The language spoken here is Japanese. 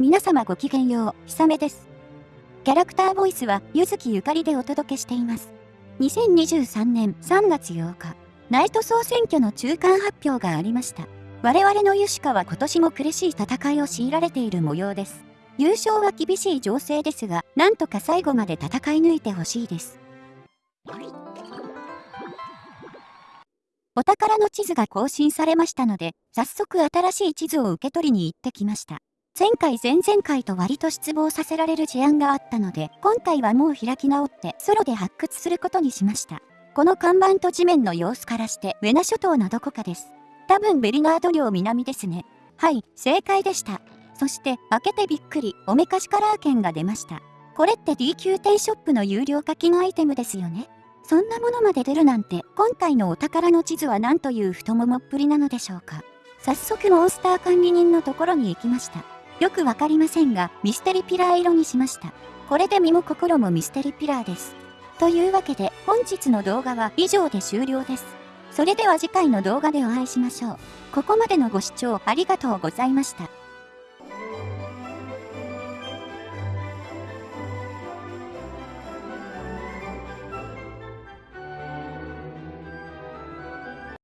皆様ごきげんよう、ひさめです。キャラクターボイスは、ゆずきゆかりでお届けしています。2023年3月8日、ナイト総選挙の中間発表がありました。我々のユシカは今年も苦しい戦いを強いられている模様です。優勝は厳しい情勢ですが、なんとか最後まで戦い抜いてほしいです。お宝の地図が更新されましたので、早速新しい地図を受け取りに行ってきました。前回前々回と割と失望させられる事案があったので、今回はもう開き直ってソロで発掘することにしました。この看板と地面の様子からして、ウェナ諸島のどこかです。多分ベリナード領南ですね。はい、正解でした。そして、開けてびっくり、おめかしカラー券が出ました。これって D 級店ショップの有料課金アイテムですよね。そんなものまで出るなんて、今回のお宝の地図は何という太ももっぷりなのでしょうか。早速モンスター管理人のところに行きました。よくわかりませんが、ミステリピラー色にしました。これで身も心もミステリピラーです。というわけで、本日の動画は以上で終了です。それでは次回の動画でお会いしましょう。ここまでのご視聴ありがとうございました。